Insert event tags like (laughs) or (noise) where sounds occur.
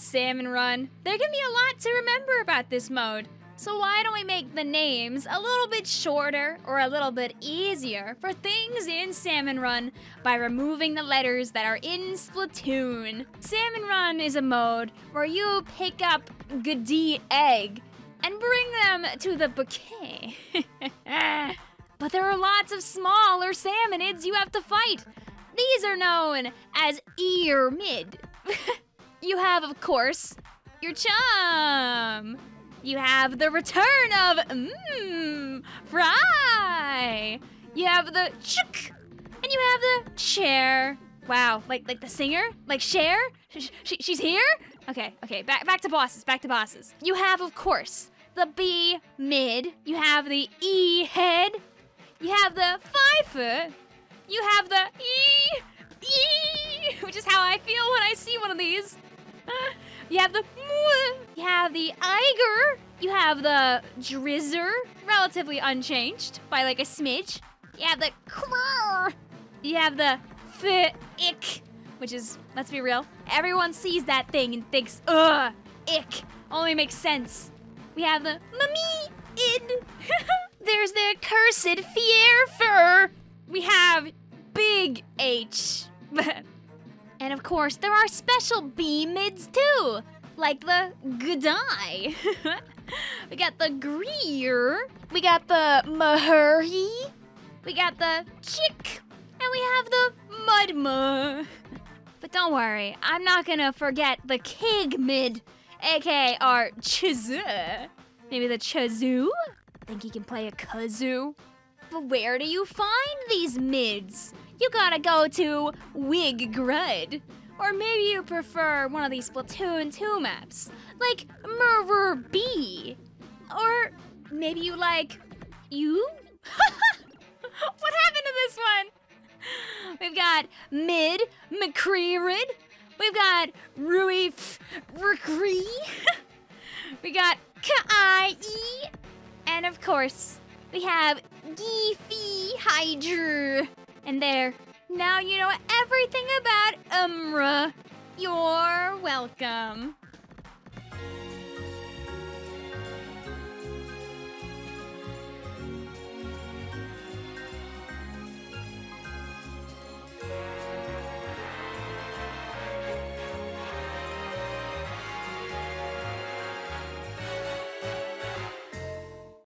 Salmon Run. There can be a lot to remember about this mode. So why don't we make the names a little bit shorter or a little bit easier for things in Salmon Run by removing the letters that are in Splatoon. Salmon Run is a mode where you pick up Goodie Egg and bring them to the bouquet. (laughs) but there are lots of smaller salmonids you have to fight. These are known as ear mid. (laughs) you have, of course, your chum. You have the return of mmm fry. You have the chook, and you have the chair. Wow, like like the singer, like Cher. Sh- sh- she's here. Okay, okay. Back back to bosses. Back to bosses. You have, of course, the B mid. You have the E head. You have the foot. You have the E E, which is how I feel when I see one of these. You have the you have the Eiger, you have the Drizzer, relatively unchanged by like a smidge. You have the Krrr, you have the Ick, which is, let's be real, everyone sees that thing and thinks, ugh, ick, only makes sense. We have the Mummy. (laughs) There's the cursed Fierfer. We have Big H. (laughs) And of course, there are special B mids too, like the G'day. (laughs) we got the Greer. We got the Mahuri. We got the Chick. And we have the Mudma. (laughs) But don't worry, I'm not gonna forget the Kig mid, aka our Chizoo. Maybe the Chazoo? Think he can play a kazoo? But where do you find these mids? You gotta go to Wiggrud. Or maybe you prefer one of these Splatoon 2 maps, like Murder B. Or maybe you like you? (laughs) what happened to this one? We've got Mid McCreerid. We've got Rui Rickree. (laughs) we got Kai. And of course, we have Geefy Hydra. And there. Now you know everything about Umra. You're welcome.